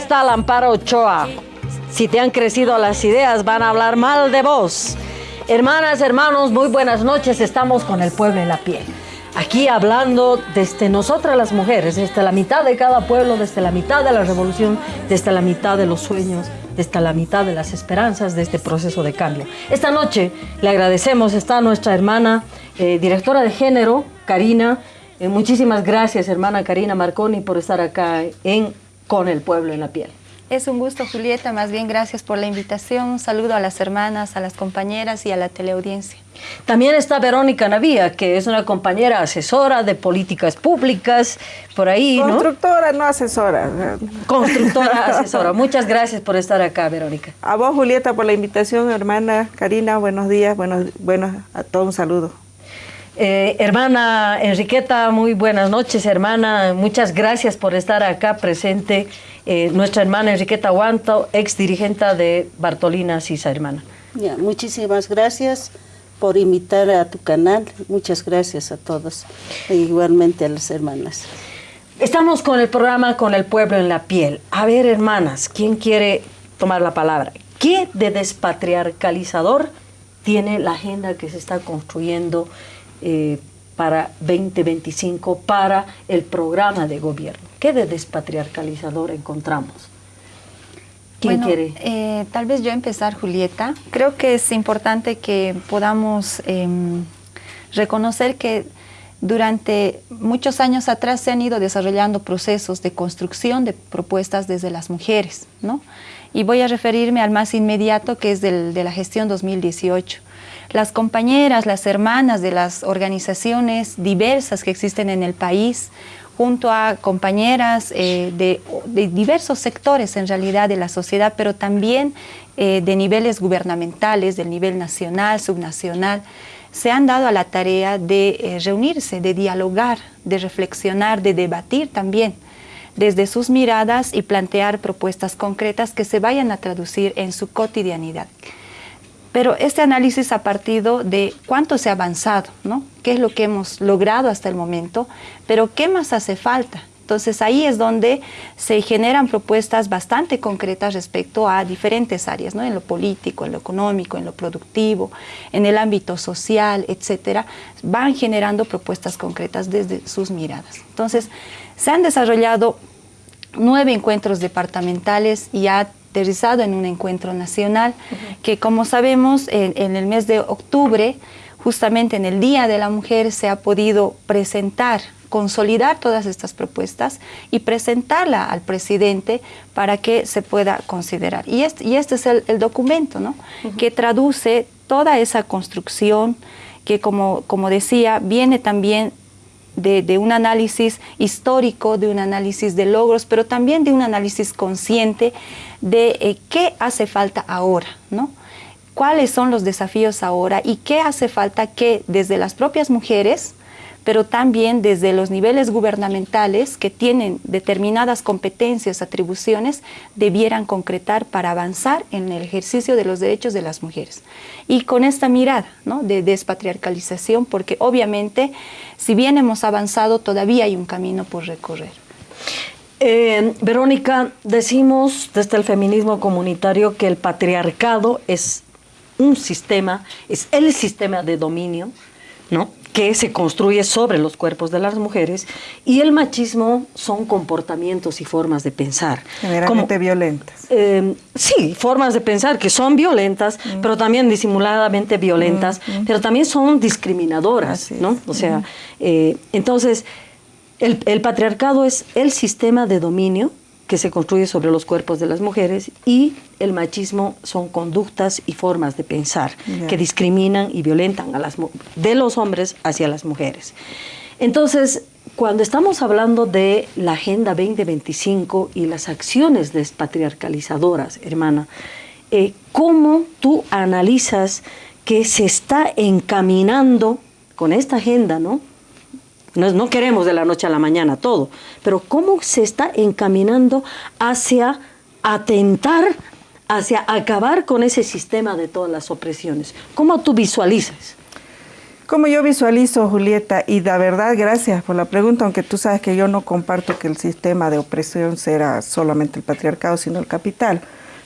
Está la Amparo Ochoa. Si te han crecido las ideas, van a hablar mal de vos. Hermanas, hermanos, muy buenas noches. Estamos con el pueblo en la piel. Aquí hablando desde nosotras las mujeres, desde la mitad de cada pueblo, desde la mitad de la revolución, desde la mitad de los sueños, desde la mitad de las esperanzas de este proceso de cambio. Esta noche le agradecemos, está nuestra hermana eh, directora de género, Karina. Eh, muchísimas gracias, hermana Karina Marconi, por estar acá en Con el Pueblo en la Piel. Es un gusto, Julieta. Más bien, gracias por la invitación. Un saludo a las hermanas, a las compañeras y a la teleaudiencia. También está Verónica Navía, que es una compañera asesora de políticas públicas, por ahí, ¿no? Constructora, no asesora. Constructora, asesora. Muchas gracias por estar acá, Verónica. A vos, Julieta, por la invitación, hermana Karina, buenos días, buenos, buenos a todos un saludo. Eh, hermana Enriqueta, muy buenas noches, hermana. Muchas gracias por estar acá presente. Eh, nuestra hermana Enriqueta Guanto, ex dirigente de Bartolina Sisa, hermana. Ya, muchísimas gracias por invitar a tu canal. Muchas gracias a todos, e igualmente a las hermanas. Estamos con el programa Con el Pueblo en la Piel. A ver, hermanas, ¿quién quiere tomar la palabra? ¿Qué de despatriarcalizador tiene la agenda que se está construyendo eh, para 2025 para el programa de gobierno. ¿Qué de despatriarcalizador encontramos? ¿Quién quiere? Eh, tal vez yo empezar, Julieta. Creo que es importante que podamos em, reconocer que durante muchos años atrás se han ido desarrollando procesos de construcción de propuestas desde las mujeres, ¿no? Y voy a referirme al más inmediato, que es del, de la gestión 2018 las compañeras, las hermanas de las organizaciones diversas que existen en el país, junto a compañeras eh, de, diversos sectores en realidad de la sociedad, pero también eh, de niveles gubernamentales, del nivel nacional, subnacional, se han dado a la tarea de eh, reunirse, de dialogar, de reflexionar, de debatir también desde sus miradas y plantear propuestas concretas que se vayan a traducir en su cotidianidad. Pero este análisis ha partido de cuánto se ha avanzado, ¿no? qué es lo que hemos logrado hasta el momento, pero qué más hace falta. Entonces ahí es donde se generan propuestas bastante concretas respecto a diferentes áreas, ¿no? en lo político, en lo económico, en lo productivo, en el ámbito social, etcétera, van generando propuestas concretas desde sus miradas. Entonces se han desarrollado nueve encuentros departamentales y ya aterrizado en un encuentro nacional, que como sabemos en, el mes de octubre, justamente en el Día de la Mujer, se ha podido presentar consolidar todas estas propuestas y presentarla al presidente para que se pueda considerar. Y este, y este es el, documento ¿no? que traduce toda esa construcción que, como, como decía, viene también de, un análisis histórico, de un análisis de logros, pero también de un análisis consciente de eh, qué hace falta ahora, ¿no? cuáles son los desafíos ahora y qué hace falta que desde las propias mujeres pero también desde los niveles gubernamentales que tienen determinadas competencias, atribuciones, debieran concretar para avanzar en el ejercicio de los derechos de las mujeres. Y con esta mirada ¿no? de despatriarcalización, porque obviamente, si bien hemos avanzado, todavía hay un camino por recorrer. Eh, Verónica, decimos desde el feminismo comunitario que el patriarcado es un sistema, es el sistema de dominio, ¿no? Que se construye sobre los cuerpos de las mujeres y el machismo son comportamientos y formas de pensar. Generalmente violentas. Eh, sí, formas de pensar que son violentas, mm. pero también disimuladamente violentas, mm, mm. pero también son discriminadoras, ¿no? O sea, eh, entonces, el, el patriarcado es el sistema de dominio que se construye sobre los cuerpos de las mujeres y el machismo son conductas y formas de pensar que discriminan y violentan a las, de los hombres hacia las mujeres. Entonces, cuando estamos hablando de la Agenda 2025 y las acciones despatriarcalizadoras, hermana, eh, ¿cómo tú analizas que se está encaminando con esta agenda, ¿no? No, queremos de la noche a la mañana todo, pero cómo se está encaminando hacia atentar, hacia acabar con ese sistema de todas las opresiones. ¿Cómo tú visualizas? Como yo visualizo, Julieta, y la verdad, gracias por la pregunta, aunque tú sabes que yo no comparto que el sistema de opresión sea solamente el patriarcado, sino el capital.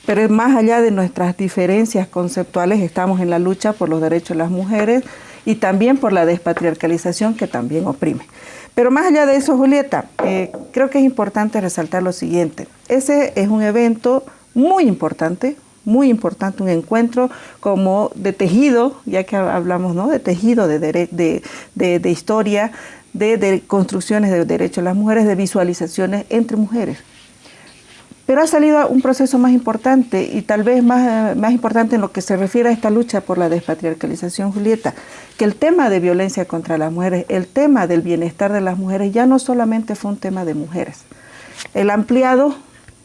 Pero más allá de nuestras diferencias conceptuales, estamos en la lucha por los derechos de las mujeres y también por la despatriarcalización que también oprime. Pero más allá de eso, Julieta, eh, creo que es importante resaltar lo siguiente. Ese es un evento muy importante, muy importante, un encuentro como de tejido, ya que hablamos ¿no? de tejido, de, de, historia, de, construcciones de derechos de las mujeres, de visualizaciones entre mujeres. Pero ha salido un proceso más importante y tal vez más, más importante en lo que se refiere a esta lucha por la despatriarcalización, Julieta, que el tema de violencia contra las mujeres, el tema del bienestar de las mujeres ya no solamente fue un tema de mujeres. El ampliado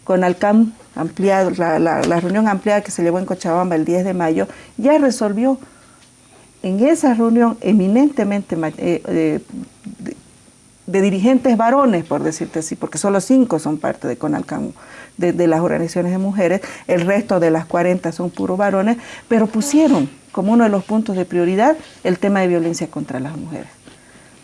con Alcam ampliado, la, reunión ampliada que se llevó en Cochabamba el 10 de mayo, ya resolvió en esa reunión eminentemente eh, eh, de, dirigentes varones, por decirte así, porque solo cinco son parte de CONALCAM, de, las organizaciones de mujeres, el resto de las 40 son puros varones, pero pusieron como uno de los puntos de prioridad el tema de violencia contra las mujeres.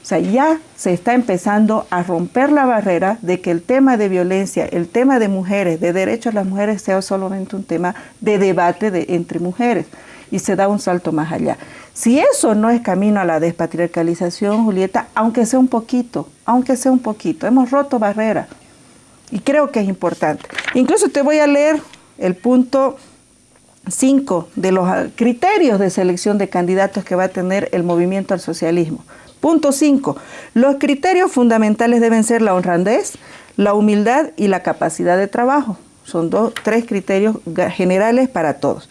O sea, ya se está empezando a romper la barrera de que el tema de violencia, el tema de mujeres, de derechos de las mujeres, sea solamente un tema de debate de, entre mujeres y se da un salto más allá. Si eso no es camino a la despatriarcalización, Julieta, aunque sea un poquito, aunque sea un poquito, hemos roto barreras y creo que es importante. Incluso te voy a leer el punto 5 de los criterios de selección de candidatos que va a tener el movimiento al socialismo. Punto 5. Los criterios fundamentales deben ser la honradez, la humildad y la capacidad de trabajo. Son dos, tres criterios generales para todos.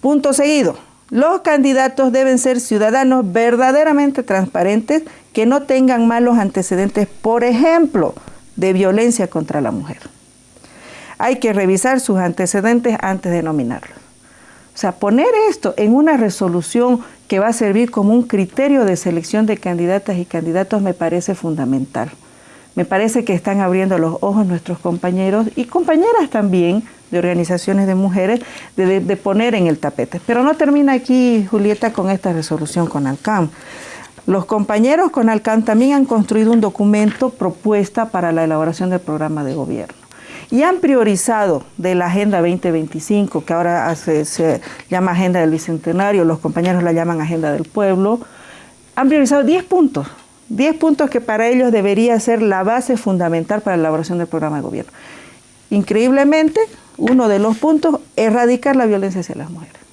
Punto seguido. Los candidatos deben ser ciudadanos verdaderamente transparentes que no tengan malos antecedentes, por ejemplo, de violencia contra la mujer. Hay que revisar sus antecedentes antes de nominarlos. O sea, poner esto en una resolución que va a servir como un criterio de selección de candidatas y candidatos me parece fundamental. Me parece que están abriendo los ojos nuestros compañeros y compañeras también de organizaciones de mujeres de, poner en el tapete. Pero no termina aquí, Julieta, con esta resolución con Alcam. Los compañeros con Alcam también han construido un documento propuesta para la elaboración del programa de gobierno y han priorizado de la Agenda 2025, que ahora se, llama Agenda del Bicentenario, los compañeros la llaman Agenda del Pueblo, han priorizado 10 puntos, 10 puntos que para ellos debería ser la base fundamental para la elaboración del programa de gobierno. Increíblemente, uno de los puntos, erradicar la violencia hacia las mujeres.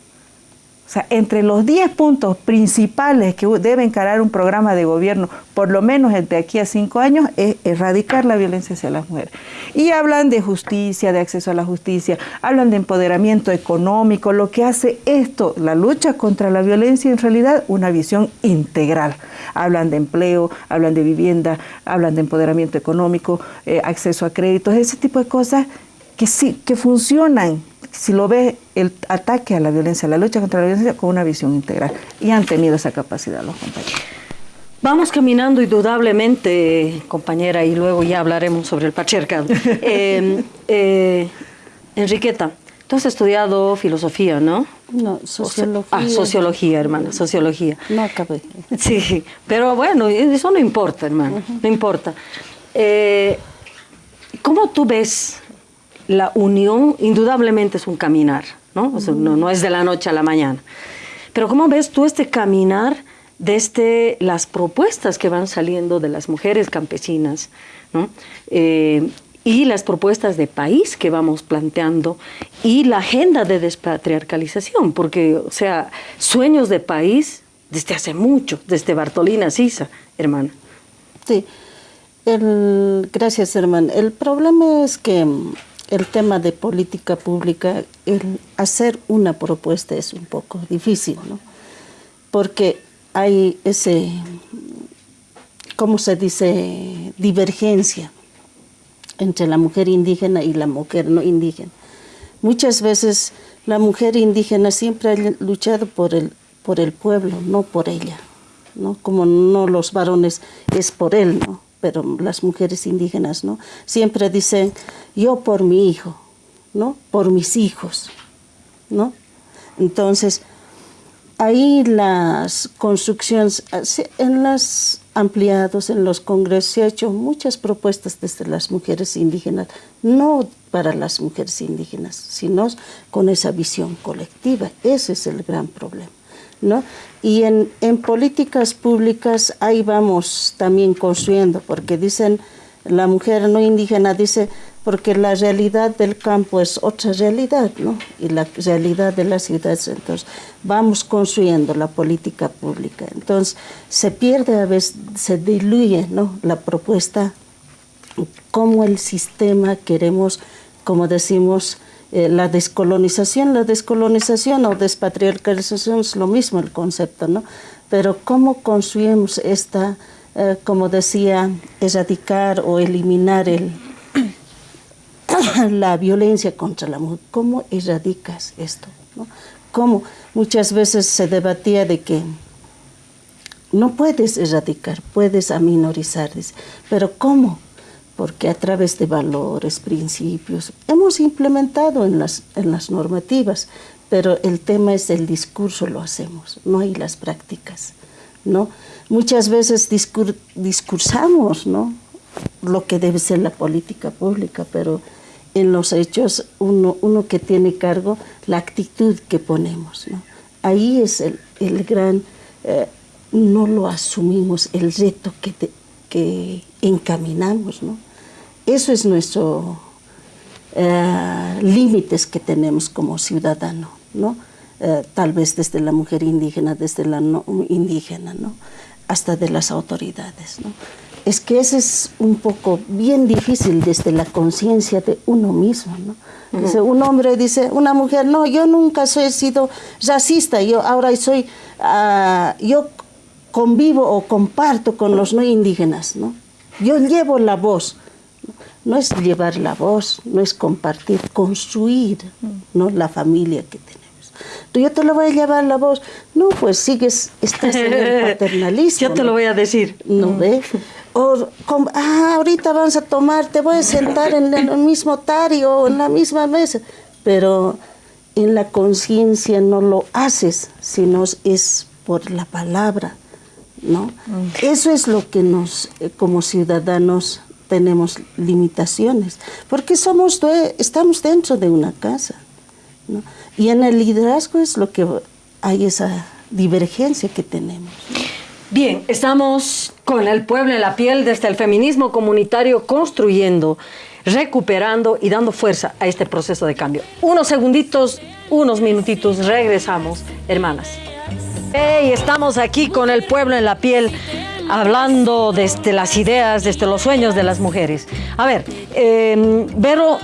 O sea, entre los 10 puntos principales que debe encarar un programa de gobierno, por lo menos de aquí a 5 años, es erradicar la violencia hacia las mujeres. Y hablan de justicia, de acceso a la justicia, hablan de empoderamiento económico, lo que hace esto, la lucha contra la violencia, en realidad una visión integral. Hablan de empleo, hablan de vivienda, hablan de empoderamiento económico, eh, acceso a créditos, ese tipo de cosas que sí, que funcionan si lo ve el ataque a la violencia, la lucha contra la violencia con una visión integral. Y han tenido esa capacidad los compañeros. Vamos caminando indudablemente, compañera, y luego ya hablaremos sobre el patriarcado. eh, eh, Enriqueta, tú has estudiado filosofía, ¿no? No, sociología. Ah, sociología, hermana, sociología. No acabé. Sí, pero bueno, eso no importa, hermano, no importa. Eh, ¿Cómo tú ves la unión indudablemente es un caminar, ¿no? no, es de la noche a la mañana. Pero ¿cómo ves tú este caminar desde las propuestas que van saliendo de las mujeres campesinas, ¿no? Eh, y las propuestas de país que vamos planteando y la agenda de despatriarcalización, porque, o sea, sueños de país desde hace mucho, desde Bartolina Sisa, hermana. Sí, gracias, hermana. El problema es que el tema de política pública, hacer una propuesta es un poco difícil, ¿no? Porque hay ese, ¿cómo se dice?, divergencia entre la mujer indígena y la mujer no indígena. Muchas veces la mujer indígena siempre ha luchado por el, por el pueblo, no por ella, ¿no? Como no los varones es por él, ¿no? Pero las mujeres indígenas, ¿no? Siempre dicen, yo por mi hijo, ¿no? Por mis hijos, ¿no? Entonces, ahí las construcciones, en las ampliados, en los congresos, se han hecho muchas propuestas desde las mujeres indígenas, no para las mujeres indígenas, sino con esa visión colectiva. Ese es el gran problema. ¿No? Y en, en políticas públicas ahí vamos también construyendo, porque dicen, la mujer no indígena dice, porque la realidad del campo es otra realidad, ¿no? Y la realidad de las ciudades, entonces vamos construyendo la política pública. Entonces se pierde a veces, se diluye, ¿no? La propuesta, cómo el sistema queremos, como decimos, eh, la descolonización, la descolonización o despatriarcalización es lo mismo el concepto, ¿no? Pero cómo construimos esta, eh, como decía, erradicar o eliminar el la violencia contra la mujer. ¿Cómo erradicas esto? ¿no? ¿Cómo? Muchas veces se debatía de que no puedes erradicar, puedes aminorizar, pero ¿cómo? Porque a través de valores, principios, hemos implementado en las, en las normativas, pero el tema es el discurso, lo hacemos, no hay las prácticas, ¿no? Muchas veces discursamos, ¿no? Lo que debe ser la política pública, pero en los hechos uno, uno que tiene cargo la actitud que ponemos. Ahí es el, el gran, eh, no lo asumimos, el reto que, que encaminamos. ¿no? Eso es nuestro eh, límites que tenemos como ciudadano, ¿no? Eh, tal vez desde la mujer indígena, desde la no indígena, ¿no? hasta de las autoridades. ¿no? es que ese es un poco bien difícil desde la conciencia de uno mismo, ¿no? Dice, un hombre dice, una mujer, no, yo nunca soy sido racista, yo ahora soy, uh, yo convivo o comparto con los no indígenas, ¿no? Yo llevo la voz, no es llevar la voz, no es compartir, construir, ¿no? La familia que tenemos. yo te lo voy a llevar la voz. No, pues sigues, estás en el paternalismo. Yo te lo voy a decir. ¿No ve? o ah, ahorita vas a tomar, te voy a sentar en el mismo tario o en la misma mesa, pero en la conciencia no lo haces, sino es por la palabra, ¿no? Mm. Eso es lo que nos, eh, como ciudadanos, tenemos limitaciones, porque somos, estamos dentro de una casa, ¿no? Y en el liderazgo es lo que hay esa divergencia que tenemos. Bien, estamos con el pueblo en la piel desde el feminismo comunitario construyendo, recuperando y dando fuerza a este proceso de cambio. Unos segunditos, unos minutitos, regresamos, hermanas. Hey, estamos aquí con el pueblo en la piel hablando desde las ideas, desde los sueños de las mujeres. A ver, eh, Vero,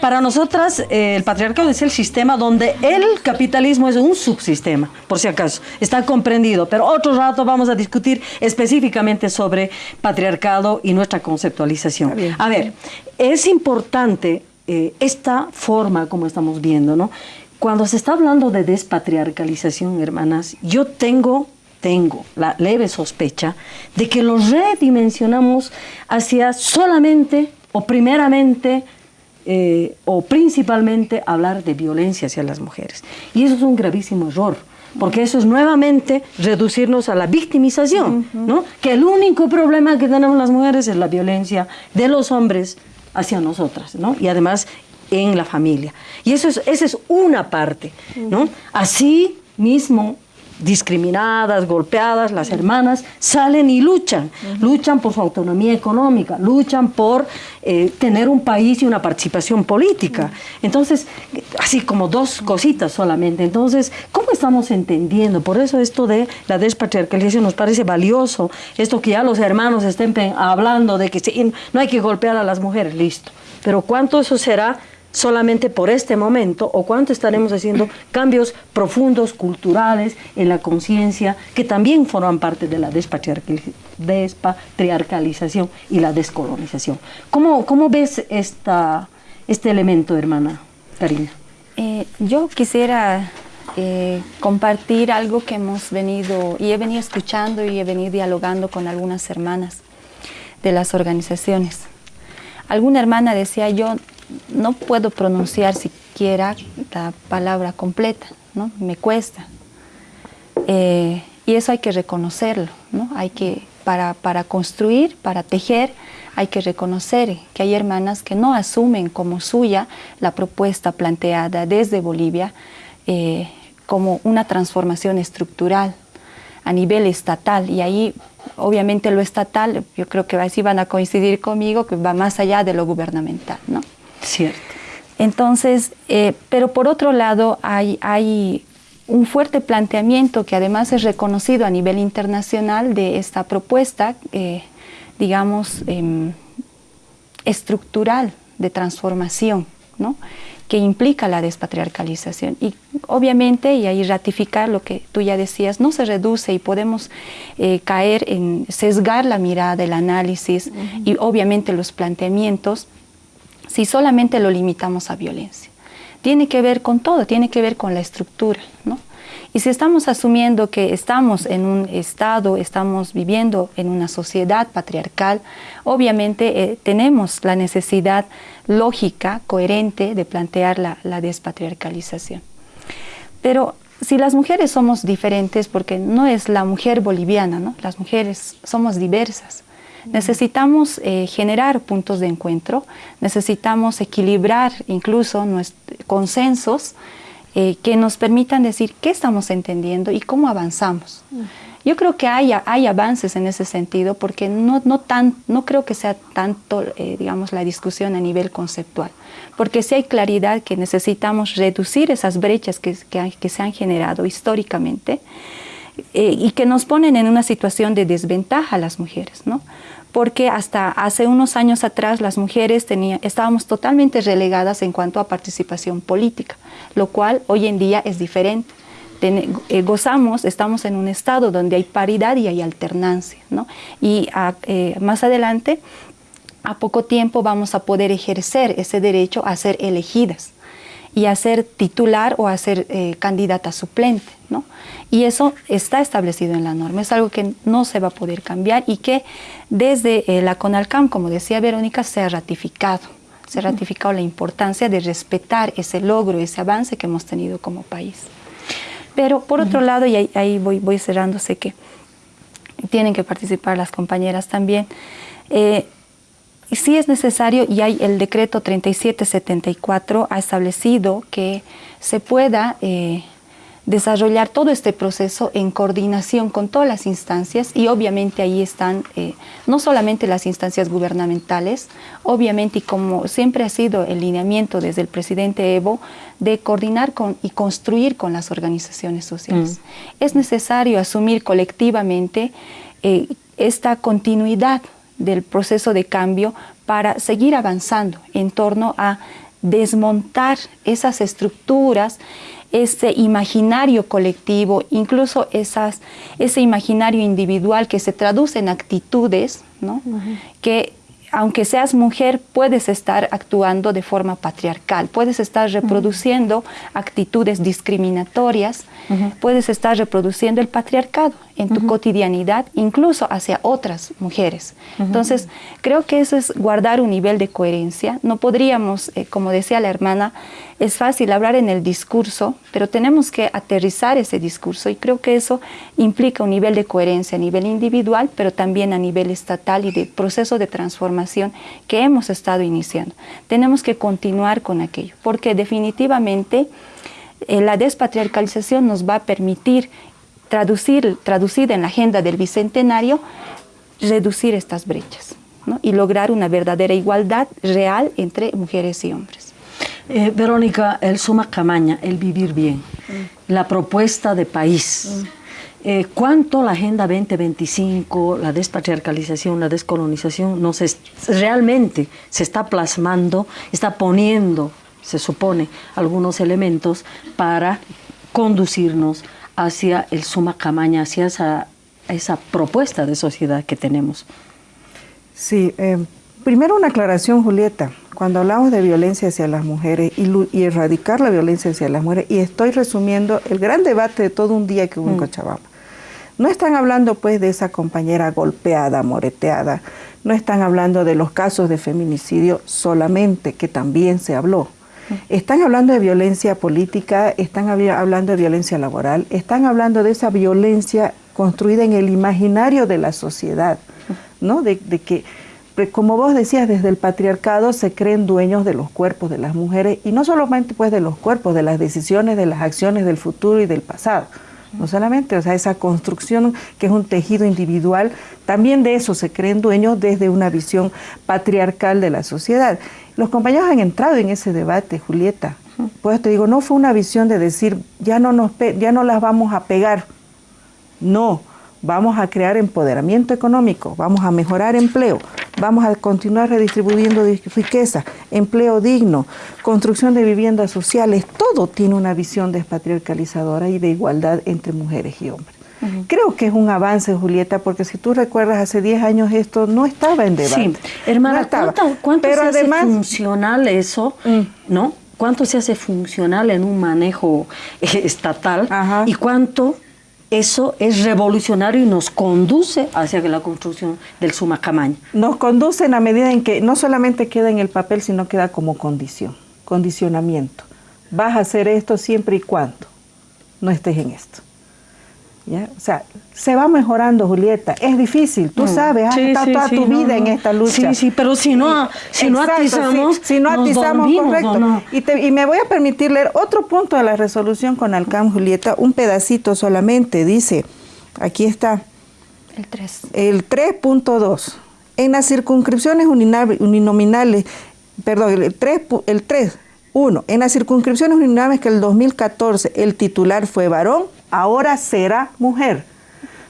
para nosotras eh, el patriarcado es el sistema donde el capitalismo es un subsistema, por si acaso, está comprendido, pero otro rato vamos a discutir específicamente sobre patriarcado y nuestra conceptualización. A ver, es importante eh, esta forma como estamos viendo, ¿no? Cuando se está hablando de despatriarcalización, hermanas, yo tengo tengo la leve sospecha de que lo redimensionamos hacia solamente o primeramente eh, o principalmente hablar de violencia hacia las mujeres. Y eso es un gravísimo error, porque eso es nuevamente reducirnos a la victimización, ¿no? que el único problema que tenemos las mujeres es la violencia de los hombres hacia nosotras, ¿no? y además en la familia. Y eso es, esa es una parte. ¿no? Así mismo discriminadas, golpeadas, las hermanas salen y luchan, luchan por su autonomía económica, luchan por eh, tener un país y una participación política. Entonces, así como dos cositas solamente. Entonces, ¿cómo estamos entendiendo? Por eso esto de la despatriarcalización nos parece valioso, esto que ya los hermanos estén hablando de que no hay que golpear a las mujeres, listo. Pero ¿cuánto eso será solamente por este momento o cuánto estaremos haciendo cambios profundos, culturales, en la conciencia, que también forman parte de la despatriarcalización y la descolonización. ¿Cómo, cómo ves esta, este elemento, hermana Karina? Eh, yo quisiera eh, compartir algo que hemos venido, y he venido escuchando y he venido dialogando con algunas hermanas de las organizaciones. Alguna hermana decía, yo no puedo pronunciar siquiera la palabra completa, ¿no? Me cuesta. Eh, y eso hay que reconocerlo, ¿no? Hay que, para, para construir, para tejer, hay que reconocer que hay hermanas que no asumen como suya la propuesta planteada desde Bolivia eh, como una transformación estructural a nivel estatal y ahí obviamente lo estatal, yo creo que así van a coincidir conmigo, que va más allá de lo gubernamental, ¿no? Cierto. Entonces, eh, pero por otro lado hay, hay un fuerte planteamiento que además es reconocido a nivel internacional de esta propuesta eh, digamos, em, estructural de transformación, ¿no? que implica la despatriarcalización. Y obviamente, y ahí ratificar lo que tú ya decías, no se reduce y podemos eh, caer en sesgar la mirada, el análisis y obviamente los planteamientos si solamente lo limitamos a violencia. Tiene que ver con todo, tiene que ver con la estructura, ¿no? Y si estamos asumiendo que estamos en un estado, estamos viviendo en una sociedad patriarcal, obviamente eh, tenemos la necesidad lógica, coherente de plantear la, despatriarcalización. Pero si las mujeres somos diferentes, porque no es la mujer boliviana, ¿no? las mujeres somos diversas, necesitamos eh, generar puntos de encuentro, necesitamos equilibrar incluso nuestros consensos eh, que nos permitan decir qué estamos entendiendo y cómo avanzamos. Yo creo que hay, hay avances en ese sentido porque no, no, tan, no creo que sea tanto, eh, digamos, la discusión a nivel conceptual, porque sí hay claridad que necesitamos reducir esas brechas que, que, se han generado históricamente eh, y que nos ponen en una situación de desventaja a las mujeres, ¿no? Porque hasta hace unos años atrás las mujeres estábamos totalmente relegadas en cuanto a participación política, lo cual hoy en día es diferente. Eh, gozamos, estamos en un estado donde hay paridad y hay alternancia, Y eh, más adelante, a poco tiempo vamos a poder ejercer ese derecho a ser elegidas y a ser titular o a ser eh, candidata suplente. ¿no? Y eso está establecido en la norma, es algo que no se va a poder cambiar y que desde eh, la CONALCAM, como decía Verónica, se ha ratificado. Se ha ratificado la importancia de respetar ese logro, ese avance que hemos tenido como país. Pero por otro lado, y ahí, voy, voy cerrando, sé que tienen que participar las compañeras también, eh, sí es necesario, y hay el decreto 3774 ha establecido que se pueda eh, desarrollar todo este proceso en coordinación con todas las instancias y obviamente ahí están eh, no solamente las instancias gubernamentales, obviamente y como siempre ha sido el lineamiento desde el presidente Evo de coordinar con, y construir con las organizaciones sociales. Mm. Es necesario asumir colectivamente eh, esta continuidad del proceso de cambio para seguir avanzando en torno a desmontar esas estructuras, ese imaginario colectivo, incluso esas, ese imaginario individual que se traduce en actitudes, ¿no? que aunque seas mujer, puedes estar actuando de forma patriarcal, puedes estar reproduciendo actitudes discriminatorias, puedes estar reproduciendo el patriarcado en tu cotidianidad, incluso hacia otras mujeres. Entonces, creo que eso es guardar un nivel de coherencia. No podríamos, eh, como decía la hermana, es fácil hablar en el discurso, pero tenemos que aterrizar ese discurso y creo que eso implica un nivel de coherencia a nivel individual, pero también a nivel estatal y de proceso de transformación que hemos estado iniciando. Tenemos que continuar con aquello, porque definitivamente eh, la despatriarcalización nos va a permitir traducir, traducida en la agenda del Bicentenario, reducir estas brechas y lograr una verdadera igualdad real entre mujeres y hombres. Eh, Verónica, el suma camaña, el vivir bien, mm. la propuesta de país. Mm. Eh, ¿Cuánto la Agenda 2025, la despatriarcalización, la descolonización, nos realmente se está plasmando, está poniendo, se supone, algunos elementos para conducirnos hacia el suma camaña, hacia esa, esa propuesta de sociedad que tenemos? Sí, eh, primero una aclaración, Julieta. Cuando hablamos de violencia hacia las mujeres y, erradicar la violencia hacia las mujeres, y estoy resumiendo el gran debate de todo un día que hubo en mm. Cochabamba. No están hablando pues de esa compañera golpeada, moreteada, no están hablando de los casos de feminicidio solamente, que también se habló. Están hablando de violencia política, están hablando de violencia laboral, están hablando de esa violencia construida en el imaginario de la sociedad, ¿no? De, que, como vos decías, desde el patriarcado se creen dueños de los cuerpos de las mujeres y no solamente pues de los cuerpos, de las decisiones, de las acciones del futuro y del pasado. No solamente, o sea, esa construcción que es un tejido individual, también de eso se creen dueños desde una visión patriarcal de la sociedad. Los compañeros han entrado en ese debate, Julieta. Pues te digo, no fue una visión de decir, ya no, nos, ya no las vamos a pegar. No, vamos a crear empoderamiento económico, vamos a mejorar empleo, vamos a continuar redistribuyendo riqueza, empleo digno, construcción de viviendas sociales, todo tiene una visión despatriarcalizadora y de igualdad entre mujeres y hombres. Creo que es un avance, Julieta, porque si tú recuerdas, hace 10 años esto no estaba en debate. Sí, hermana, ¿cuánto, se hace funcional eso? Mm. ¿No? ¿Cuánto se hace funcional en un manejo eh, estatal? ¿Y cuánto eso es revolucionario y nos conduce hacia la construcción del Sumacamaña. Nos conduce en la medida en que no solamente queda en el papel, sino queda como condición, condicionamiento. Vas a hacer esto siempre y cuando no estés en esto. O sea, se va mejorando, Julieta. Es difícil, tú mm. sabes, has estado toda tu vida en esta lucha. Sí, sí, pero si no, si no atizamos, si, no atizamos, correcto. Y, me voy a permitir leer otro punto de la resolución con Alcam, Julieta, un pedacito solamente. Dice, aquí está. El 3. El 3.2. En las circunscripciones uninominales, perdón, el 3, el 3 1. En las circunscripciones uninominales que el 2014 el titular fue varón, ahora será mujer.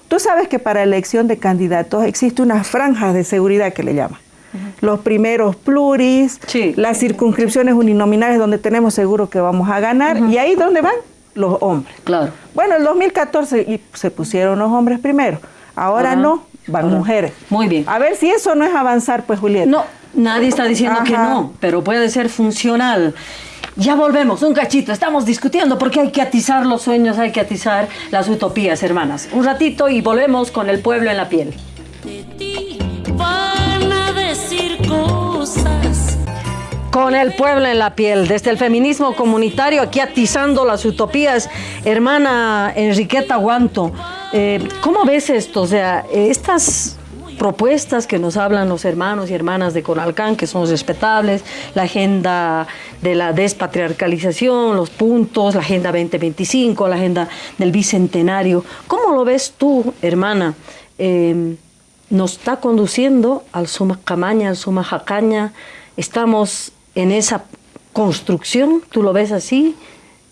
Tú sabes que para elección de candidatos existe una franja de seguridad que le llama. Los primeros pluris, las circunscripciones uninominales donde tenemos seguro que vamos a ganar, y ahí dónde van los hombres. Claro. Bueno, el 2014 se pusieron los hombres primero, ahora no, van mujeres. Muy bien. A ver si eso no es avanzar, pues Julieta. No, nadie está diciendo que no, pero puede ser funcional. Ya volvemos, un cachito, estamos discutiendo porque hay que atizar los sueños, hay que atizar las utopías, hermanas. Un ratito y volvemos con el pueblo en la piel. van a decir cosas. Con el pueblo en la piel, desde el feminismo comunitario, aquí atizando las utopías. Hermana Enriqueta Guanto, eh, ¿cómo ves esto? O sea, estas propuestas que nos hablan los hermanos y hermanas de Conalcán, que son respetables, la agenda de la despatriarcalización, los puntos, la agenda 2025, la agenda del bicentenario. ¿Cómo lo ves tú, hermana? Em, nos está conduciendo al Suma Camaña, al Suma Jacaña, estamos en esa construcción, ¿tú lo ves así?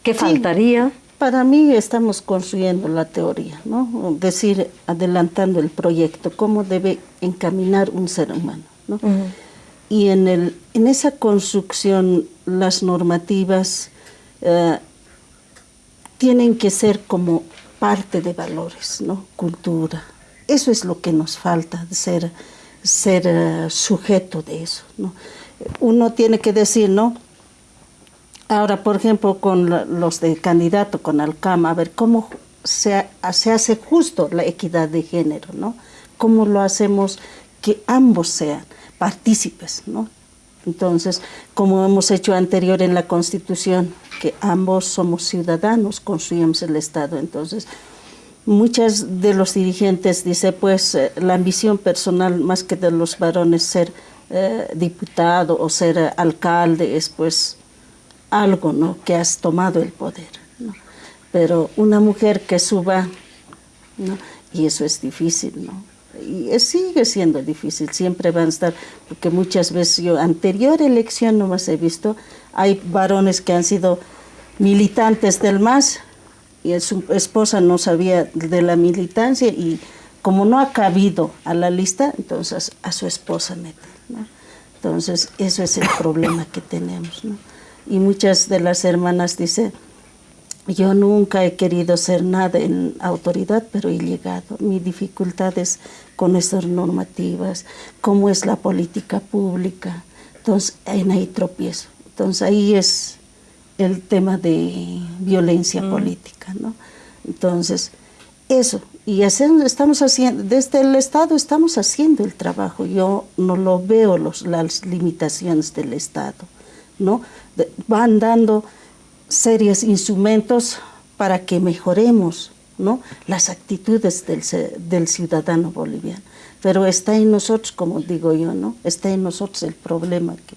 ¿Qué faltaría? Para mí estamos construyendo la teoría, ¿no? Decir, adelantando el proyecto, cómo debe encaminar un ser humano, ¿no? Y en, el, en esa construcción las normativas eh, tienen que ser como parte de valores, ¿no? Cultura. Eso es lo que nos falta, ser, ser eh, sujeto de eso, ¿no? Uno tiene que decir, ¿no? Ahora, por ejemplo, con los de candidato, con Alcama, a ver cómo se, hace justo la equidad de género, ¿no? ¿Cómo lo hacemos que ambos sean partícipes, ¿no? Entonces, como hemos hecho anterior en la Constitución, que ambos somos ciudadanos, construimos el Estado. Entonces, muchas de los dirigentes dicen, pues, eh, la ambición personal más que de los varones ser eh, diputado o ser eh, alcalde es, pues, algo, ¿no? Que has tomado el poder, ¿no? Pero una mujer que suba, ¿no? Y eso es difícil, ¿no? Y sigue siendo difícil, siempre van a estar, porque muchas veces yo, anterior elección nomás he visto, hay varones que han sido militantes del MAS y su esposa no sabía de la militancia y como no ha cabido a la lista, entonces a su esposa meten, ¿no? Entonces, eso es el problema que tenemos, ¿no? Y muchas de las hermanas dicen, yo nunca he querido ser nada en autoridad, pero he llegado. Mi dificultad es con estas normativas, cómo es la política pública. Entonces, en ahí tropiezo. Entonces, ahí es el tema de violencia mm. política, ¿no? Entonces, eso. Y estamos haciendo, desde el Estado estamos haciendo el trabajo. Yo no lo veo los, las limitaciones del Estado ¿no? Van dando serios instrumentos para que mejoremos ¿no? las actitudes del, del, ciudadano boliviano. Pero está en nosotros, como digo yo, ¿no? está en nosotros el problema que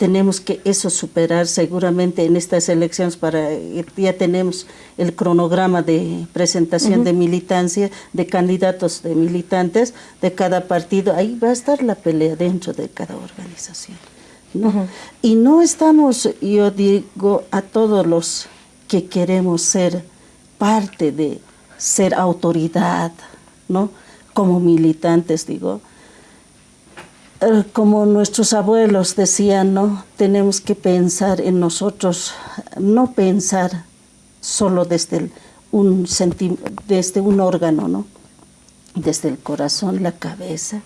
tenemos que eso superar seguramente en estas elecciones para ya tenemos el cronograma de presentación de militancia de candidatos de militantes de cada partido ahí va a estar la pelea dentro de cada organización y no estamos yo digo a todos los que queremos ser parte de ser autoridad no como militantes digo eh, como nuestros abuelos decían, ¿no? Tenemos que pensar en nosotros, no pensar solo desde un, desde un órgano, ¿no? Desde el corazón, la cabeza,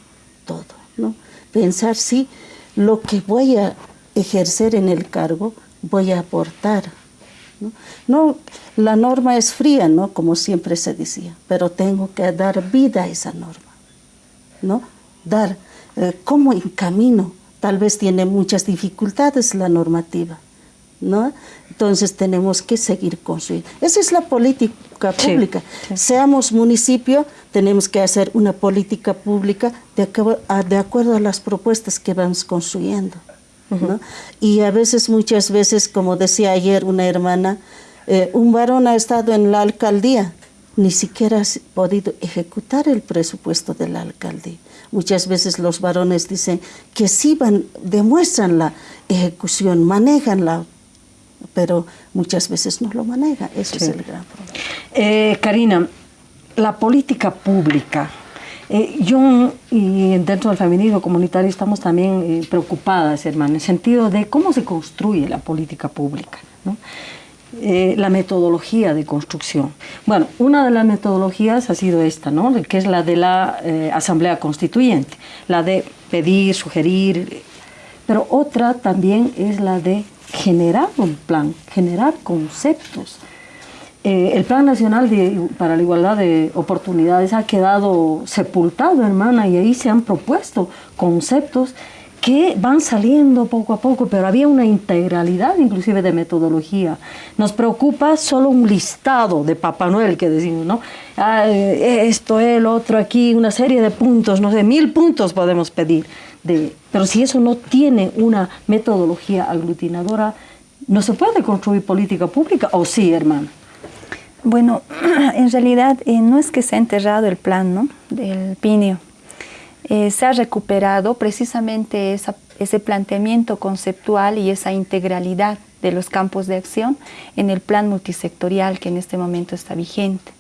todo, ¿no? Pensar si lo que voy a ejercer en el cargo voy a aportar. ¿no? la norma es fría, ¿no? Como siempre se decía, pero tengo que dar vida a esa norma, ¿no? Dar eh, cómo encamino. Tal vez tiene muchas dificultades la normativa, ¿no? Entonces tenemos que seguir construyendo. Esa es la política pública. Seamos municipio, tenemos que hacer una política pública de, de acuerdo a las propuestas que vamos construyendo. ¿no? Y a veces, muchas veces, como decía ayer una hermana, eh, un varón ha estado en la alcaldía, ni siquiera ha podido ejecutar el presupuesto de la alcaldía. Muchas veces los varones dicen que sí van, demuestran la ejecución, manejan la, pero muchas veces no lo manejan. Ese es el gran problema. Eh, Karina, la política pública. Eh, yo y dentro del feminismo comunitario estamos también eh, preocupadas, hermano, en el sentido de cómo se construye la política pública. ¿no? Eh, la metodología de construcción. Bueno, una de las metodologías ha sido esta, ¿no? que es la de la Asamblea Constituyente, la de pedir, sugerir, pero otra también es la de generar un plan, generar conceptos. Eh, el Plan Nacional para la Igualdad de Oportunidades ha quedado sepultado, hermana, y ahí se han propuesto conceptos que van saliendo poco a poco, pero había una integralidad inclusive de metodología. Nos preocupa solo un listado de Papá Noel que decimos, ¿no? Ah, esto, el otro, aquí, una serie de puntos, no sé, mil puntos podemos pedir. De, pero si eso no tiene una metodología aglutinadora, ¿no se puede construir política pública o sí, hermano? Bueno, en realidad eh, no es que se ha enterrado el plan ¿no? del Pinio, eh, se ha recuperado precisamente ese planteamiento conceptual y esa integralidad de los campos de acción en el plan multisectorial que en este momento está vigente.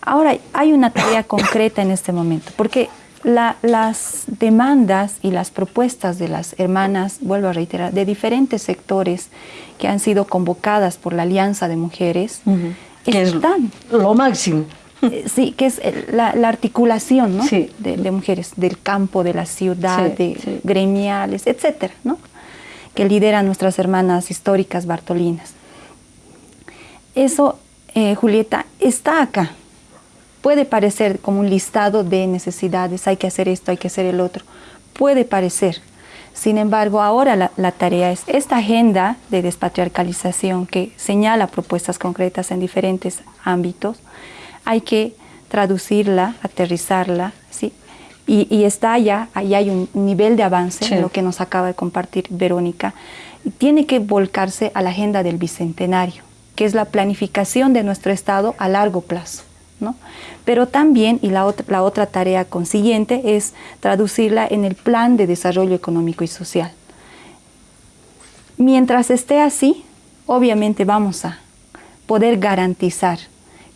Ahora, hay una tarea concreta en este momento, porque las demandas y las propuestas de las hermanas, vuelvo a reiterar, de diferentes sectores que han sido convocadas por la Alianza de Mujeres, están. lo máximo. Eh, sí, que es la, articulación de, mujeres del campo, de la ciudad, de gremiales, etcétera, ¿no? que lideran nuestras hermanas históricas bartolinas. Eso, eh, Julieta, está acá. Puede parecer como un listado de necesidades, hay que hacer esto, hay que hacer el otro. Puede parecer. Sin embargo, ahora la, la tarea es esta agenda de despatriarcalización que señala propuestas concretas en diferentes ámbitos, hay que traducirla, aterrizarla, ¿sí? Y, está ya, ahí hay un nivel de avance en lo que nos acaba de compartir Verónica. Y tiene que volcarse a la agenda del bicentenario, que es la planificación de nuestro Estado a largo plazo. ¿No? Pero también, y la otra, la otra tarea consiguiente, es traducirla en el plan de desarrollo económico y social. Mientras esté así, obviamente vamos a poder garantizar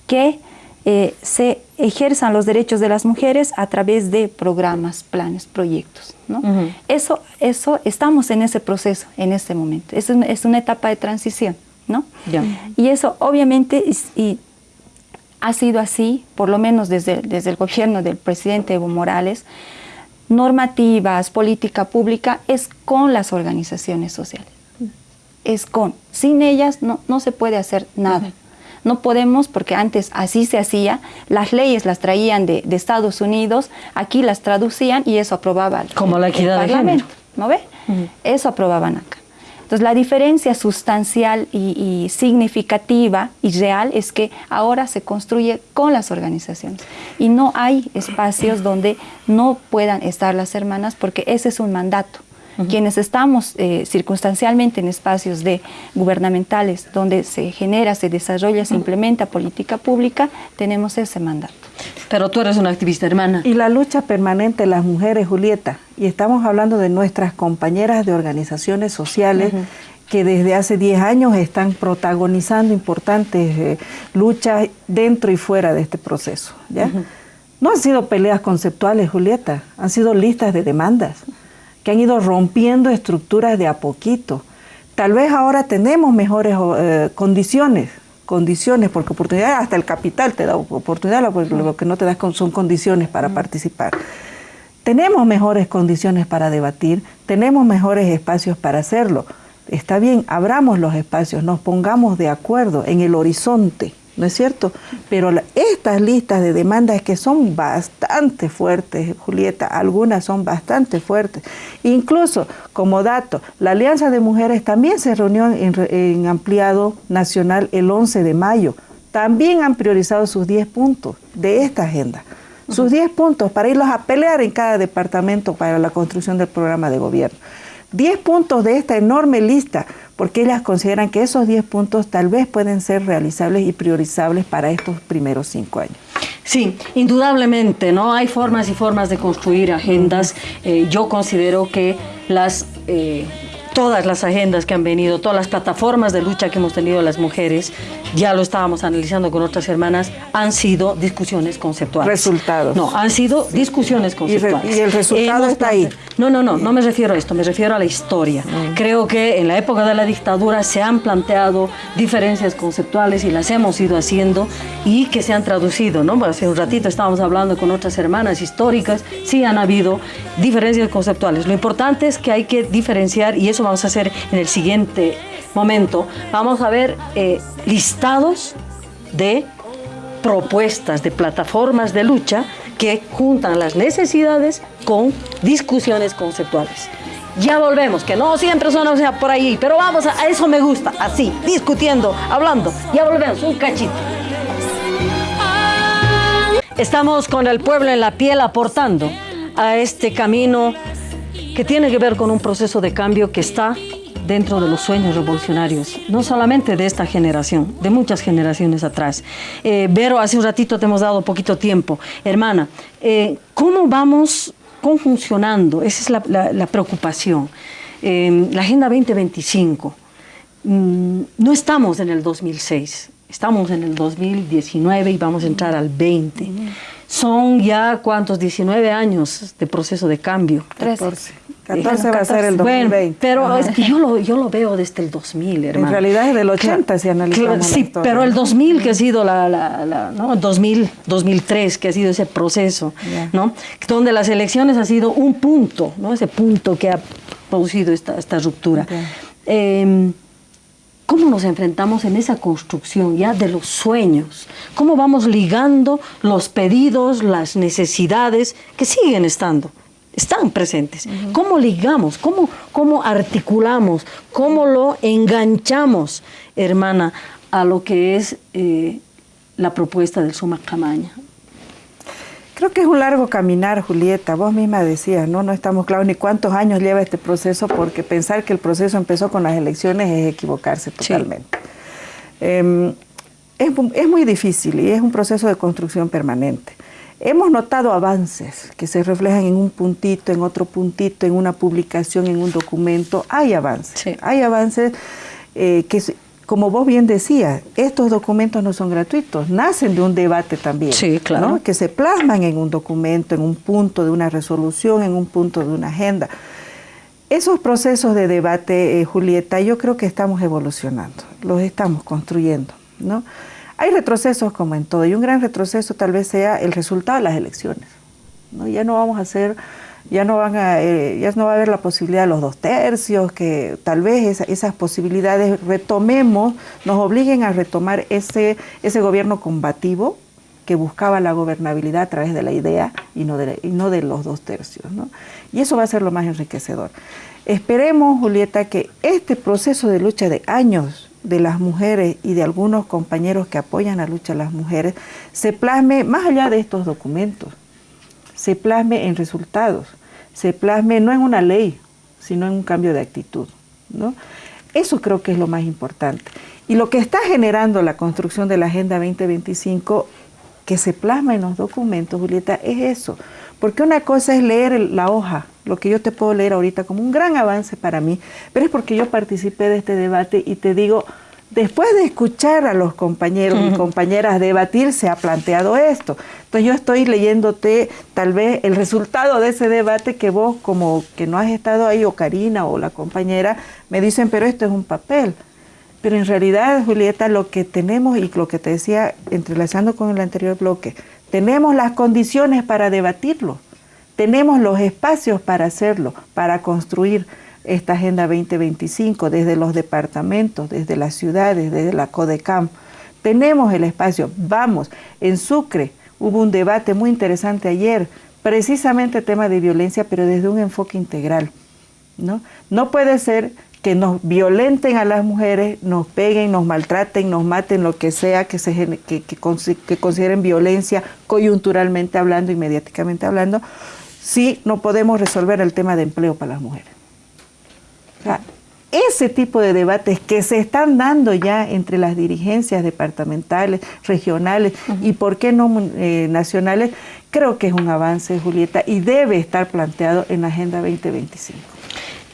que eh, se ejerzan los derechos de las mujeres a través de programas, planes, proyectos. ¿no? eso, eso, estamos en ese proceso, en este momento. Es, es una etapa de transición. ¿no? Y eso obviamente y ha sido así, por lo menos desde, desde el gobierno del presidente Evo Morales, normativas, política pública, es con las organizaciones sociales. Es con. Sin ellas no, no se puede hacer nada. No podemos, porque antes así se hacía, las leyes las traían de, Estados Unidos, aquí las traducían y eso aprobaba Como la equidad de género. ¿no ve? Eso aprobaban acá. Entonces la diferencia sustancial y, significativa y real es que ahora se construye con las organizaciones y no hay espacios donde no puedan estar las hermanas porque ese es un mandato. Quienes estamos eh, circunstancialmente en espacios de gubernamentales donde se genera, se desarrolla, se implementa política pública, tenemos ese mandato. Pero tú eres una activista hermana. Y la lucha permanente de las mujeres, Julieta, y estamos hablando de nuestras compañeras de organizaciones sociales que desde hace 10 años están protagonizando importantes eh, luchas dentro y fuera de este proceso. ¿ya? No han sido peleas conceptuales, Julieta, han sido listas de demandas que han ido rompiendo estructuras de a poquito. Tal vez ahora tenemos mejores eh, condiciones, condiciones, porque oportunidad, hasta el capital te da oportunidad, lo, que no te da son condiciones para participar. Tenemos mejores condiciones para debatir, tenemos mejores espacios para hacerlo. Está bien, abramos los espacios, nos pongamos de acuerdo en el horizonte ¿no es cierto? Pero estas listas de demandas que son bastante fuertes, Julieta, algunas son bastante fuertes. Incluso, como dato, la Alianza de Mujeres también se reunió en, ampliado nacional el 11 de mayo. También han priorizado sus 10 puntos de esta agenda. Sus 10 puntos para irlos a pelear en cada departamento para la construcción del programa de gobierno. 10 puntos de esta enorme lista porque ellas consideran que esos 10 puntos tal vez pueden ser realizables y priorizables para estos primeros cinco años. Sí, indudablemente, ¿no? Hay formas y formas de construir agendas. Eh, yo considero que las eh, todas las agendas que han venido, todas las plataformas de lucha que hemos tenido las mujeres, ya lo estábamos analizando con otras hermanas, han sido discusiones conceptuales. Resultados. No, han sido discusiones conceptuales. Y, el resultado está ahí. No, no, no, no me refiero a esto, me refiero a la historia. Mm. Creo que en la época de la dictadura se han planteado diferencias conceptuales y las hemos ido haciendo y que se han traducido, ¿no? Hace un ratito estábamos hablando con otras hermanas históricas, sí han habido diferencias conceptuales. Lo importante es que hay que diferenciar y eso vamos a hacer en el siguiente momento. Vamos a ver eh, listados de propuestas, de plataformas de lucha que juntan las necesidades con discusiones conceptuales. Ya volvemos, que no siempre son o sea, por ahí, pero vamos, a, a eso me gusta, así, discutiendo, hablando. Ya volvemos, un cachito. Estamos con el pueblo en la piel aportando a este camino que tiene que ver con un proceso de cambio que está dentro de los sueños revolucionarios, no solamente de esta generación, de muchas generaciones atrás. Eh, Vero, hace un ratito te hemos dado poquito tiempo. Hermana, eh, ¿cómo vamos conjuncionando? Esa es la, preocupación. Eh, la Agenda 2025, mm, no estamos en el 2006, estamos en el 2019 y vamos a entrar al 20. Son ya, ¿cuántos? 19 años de proceso de cambio. 13. 14 va a ser el 2020. pero es que yo lo, yo lo veo desde el 2000, hermano. En realidad es del 80 si analizamos Sí, pero el 2000 que ha sido la, la, ¿no? 2000, 2003 que ha sido ese proceso, ¿no? Donde las elecciones ha sido un punto, ¿no? Ese punto que ha producido esta, esta ruptura. Em, ¿Cómo nos enfrentamos en esa construcción ya de los sueños? ¿Cómo vamos ligando los pedidos, las necesidades que siguen estando? Están presentes. ¿Cómo ligamos? ¿Cómo, ¿Cómo articulamos? ¿Cómo lo enganchamos, hermana, a lo que es eh, la propuesta del Suma Camaña? Creo que es un largo caminar, Julieta. Vos misma decías, ¿no? No estamos claros ni cuántos años lleva este proceso, porque pensar que el proceso empezó con las elecciones es equivocarse totalmente. Em, es, es muy difícil y es un proceso de construcción permanente. Hemos notado avances que se reflejan en un puntito, en otro puntito, en una publicación, en un documento. Hay avances. Hay avances eh, que, como vos bien decías, estos documentos no son gratuitos, nacen de un debate también. Sí, claro. Que se plasman en un documento, en un punto de una resolución, en un punto de una agenda. Esos procesos de debate, eh, Julieta, yo creo que estamos evolucionando, los estamos construyendo, ¿no? Hay retrocesos como en todo, y un gran retroceso tal vez sea el resultado de las elecciones. ¿no? Ya no vamos a hacer, ya no van a, eh, ya no va a haber la posibilidad de los dos tercios, que tal vez esas posibilidades retomemos, nos obliguen a retomar ese, ese gobierno combativo que buscaba la gobernabilidad a través de la idea y no de, y no de los dos tercios. Y eso va a ser lo más enriquecedor. Esperemos, Julieta, que este proceso de lucha de años de las mujeres y de algunos compañeros que apoyan la lucha de las mujeres se plasme más allá de estos documentos, se plasme en resultados, se plasme no en una ley, sino en un cambio de actitud. ¿no? Eso creo que es lo más importante. Y lo que está generando la construcción de la Agenda 2025 que se plasma en los documentos, Julieta, es eso. Porque una cosa es leer la hoja, lo que yo te puedo leer ahorita como un gran avance para mí, pero es porque yo participé de este debate y te digo, después de escuchar a los compañeros y compañeras debatir, se ha planteado esto. Entonces yo estoy leyéndote tal vez el resultado de ese debate que vos como que no has estado ahí, o Karina o la compañera, me dicen, pero esto es un papel. Pero en realidad, Julieta, lo que tenemos y lo que te decía, entrelazando con el anterior bloque, tenemos las condiciones para debatirlo, tenemos los espacios para hacerlo, para construir esta Agenda 2025 desde los departamentos, desde las ciudades, desde la CODECAM. Tenemos el espacio, vamos, en Sucre hubo un debate muy interesante ayer, precisamente tema de violencia, pero desde un enfoque integral. ¿no? no puede ser que nos violenten a las mujeres, nos peguen, nos maltraten, nos maten, lo que sea, que, se, que, que, consideren violencia coyunturalmente hablando y mediáticamente hablando, si no podemos resolver el tema de empleo para las mujeres. ese tipo de debates que se están dando ya entre las dirigencias departamentales, regionales y, por qué no, eh, nacionales, creo que es un avance, Julieta, y debe estar planteado en la Agenda 2025.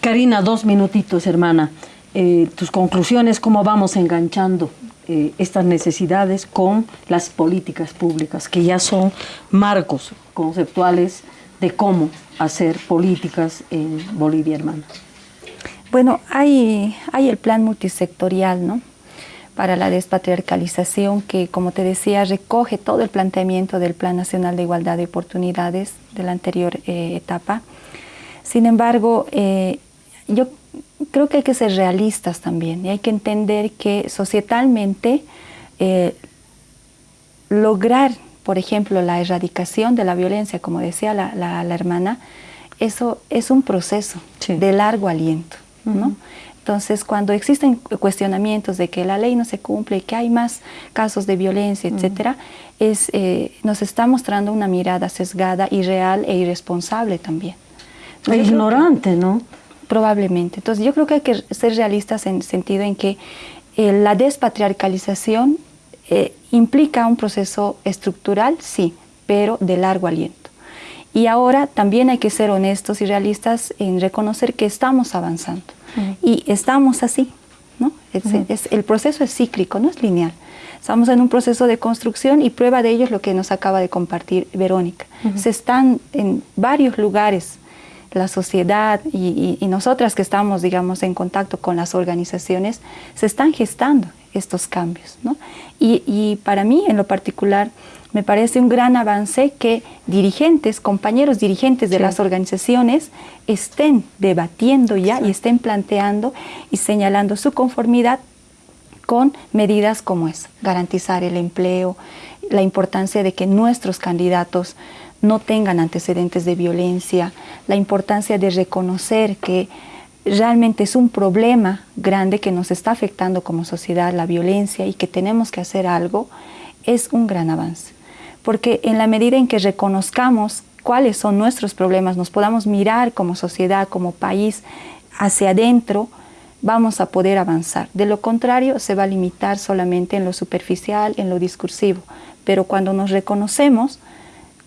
Karina, dos minutitos, hermana. Eh, tus conclusiones, cómo vamos enganchando eh, estas necesidades con las políticas públicas, que ya son marcos conceptuales de cómo hacer políticas en Bolivia, hermana. Bueno, hay, hay el plan multisectorial, ¿no? para la despatriarcalización que, como te decía, recoge todo el planteamiento del Plan Nacional de Igualdad de Oportunidades de la anterior eh, etapa. Sin embargo, yo creo que hay que ser realistas también y hay que entender que societalmente eh, lograr, por ejemplo, la erradicación de la violencia, como decía la, hermana, eso es un proceso de largo aliento. Entonces, cuando existen cuestionamientos de que la ley no se cumple, que hay más casos de violencia, etcétera, es, eh, nos está mostrando una mirada sesgada, irreal e irresponsable también. E ignorante, ¿no? Probablemente. Entonces yo creo que hay que ser realistas en el sentido en que eh, la despatriarcalización eh, implica un proceso estructural, sí, pero de largo aliento. Y ahora también hay que ser honestos y realistas en reconocer que estamos avanzando. Y estamos así, ¿no? el proceso es cíclico, no es lineal. Estamos en un proceso de construcción y prueba de ello es lo que nos acaba de compartir Verónica. Se están en varios lugares la sociedad y, nosotras que estamos, digamos, en contacto con las organizaciones, se están gestando estos cambios. Y, para mí, en lo particular, me parece un gran avance que dirigentes, compañeros dirigentes de las organizaciones estén debatiendo ya y estén planteando y señalando su conformidad con medidas como es garantizar el empleo, la importancia de que nuestros candidatos no tengan antecedentes de violencia, la importancia de reconocer que realmente es un problema grande que nos está afectando como sociedad, la violencia, y que tenemos que hacer algo, es un gran avance. Porque en la medida en que reconozcamos cuáles son nuestros problemas, nos podamos mirar como sociedad, como país, hacia adentro, vamos a poder avanzar. De lo contrario, se va a limitar solamente en lo superficial, en lo discursivo. Pero cuando nos reconocemos,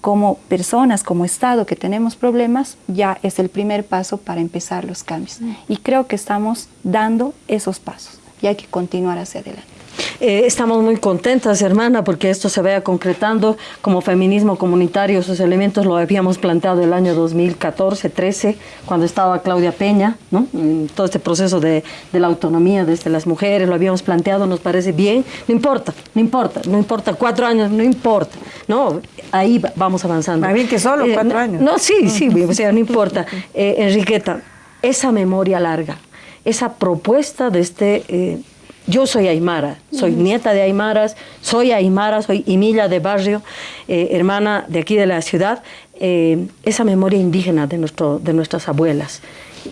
como personas, como Estado que tenemos problemas, ya es el primer paso para empezar los cambios. Mm. Y creo que estamos dando esos pasos y hay que continuar hacia adelante. Eh, estamos muy contentas, hermana, porque esto se vaya concretando como feminismo comunitario. Esos elementos lo habíamos planteado el año 2014, 13, cuando estaba Claudia Peña, ¿no? todo este proceso de, la autonomía desde las mujeres, lo habíamos planteado, nos parece bien. No importa, no importa, no importa, cuatro años, no importa. No, ahí vamos avanzando. Más bien que solo eh, cuatro años. No, sí, sí, o sea, no importa. Eh, Enriqueta, esa memoria larga, esa propuesta de este yo soy aymara, soy nieta de aymaras, soy aymara, soy Emilia de barrio, eh, hermana de aquí de la ciudad, eh, esa memoria indígena de, nuestro, de nuestras abuelas.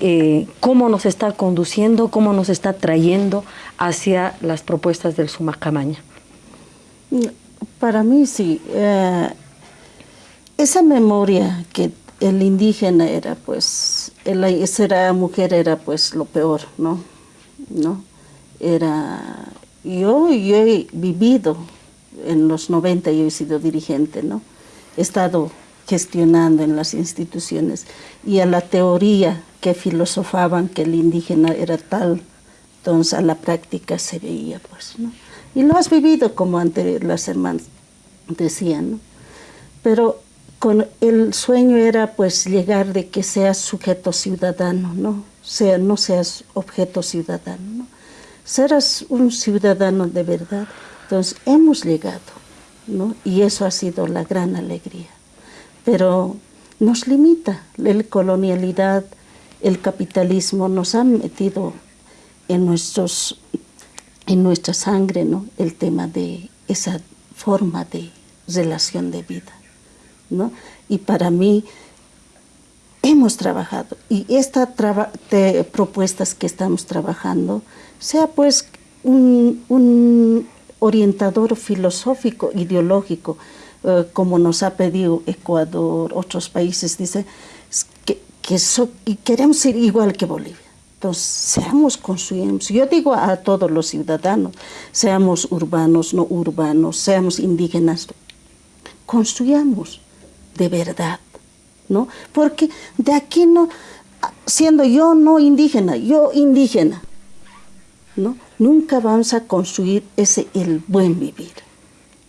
Eh, cómo nos está conduciendo, cómo nos está trayendo hacia las propuestas del Sumacamaña. Para mí sí. esa memoria que el indígena era pues, ser mujer era pues lo peor, ¿no? ¿No? Era, yo, yo he vivido en los 90, yo he sido dirigente, ¿no? He estado gestionando en las instituciones y a la teoría que filosofaban que el indígena era tal, entonces a la práctica se veía, pues, ¿no? Y lo has vivido como antes las hermanas decían, ¿no? Pero con el sueño era pues llegar de que seas sujeto ciudadano, ¿no? Sea, no seas objeto ciudadano, ¿no? Serás un ciudadano de verdad. Entonces hemos llegado, ¿no? Y eso ha sido la gran alegría. Pero nos limita la colonialidad, el capitalismo nos han metido en, nuestros, en nuestra sangre, ¿no? El tema de esa forma de relación de vida. Y para mí hemos trabajado y estas propuestas que estamos trabajando, sea pues un, orientador filosófico, ideológico, eh, como nos ha pedido Ecuador, otros países, dice que, queremos ser igual que Bolivia. Entonces, seamos, construyamos. Yo digo a todos los ciudadanos, seamos urbanos, no urbanos, seamos indígenas, construyamos de verdad, ¿no? Porque de aquí no, siendo yo no indígena, yo indígena, ¿no? Nunca vamos a construir ese el buen vivir,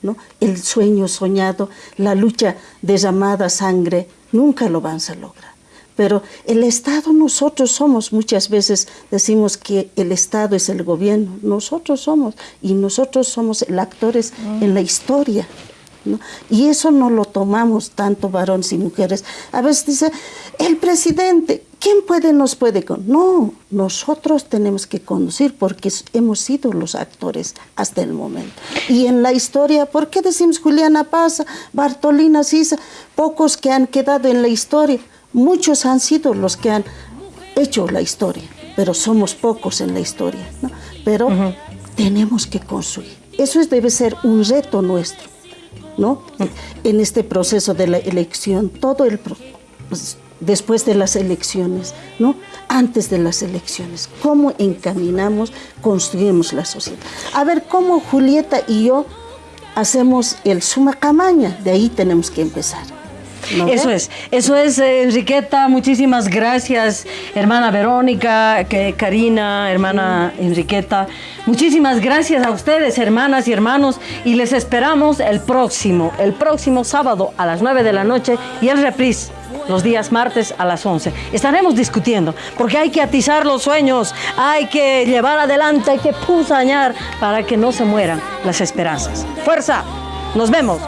¿no? El sueño soñado, la lucha de llamada sangre, nunca lo vamos a lograr. Pero el Estado, nosotros somos, muchas veces decimos que el Estado es el gobierno, nosotros somos, y nosotros somos el actores en la historia, y eso no lo tomamos tanto varones y mujeres. A veces dice, el presidente, ¿quién puede, nos puede? No, nosotros tenemos que conducir porque hemos sido los actores hasta el momento. Y en la historia, ¿por qué decimos Juliana Paz, Bartolina Sisa, pocos que han quedado en la historia? Muchos han sido los que han hecho la historia, pero somos pocos en la historia. Pero tenemos que construir. Eso debe ser un reto nuestro ¿no? En este proceso de la elección, todo el pues, después de las elecciones, ¿no? Antes de las elecciones, cómo encaminamos, construimos la sociedad. A ver cómo Julieta y yo hacemos el suma camaña, de ahí tenemos que empezar. Eso es, eso es, eh, Enriqueta, muchísimas gracias, hermana Verónica, que, Karina, hermana Enriqueta, muchísimas gracias a ustedes, hermanas y hermanos, y les esperamos el próximo, el próximo sábado a las 9 de la noche y el reprise los días martes a las 11. Estaremos discutiendo, porque hay que atizar los sueños, hay que llevar adelante, hay que pusañar para que no se mueran las esperanzas. ¡Fuerza! ¡Nos vemos!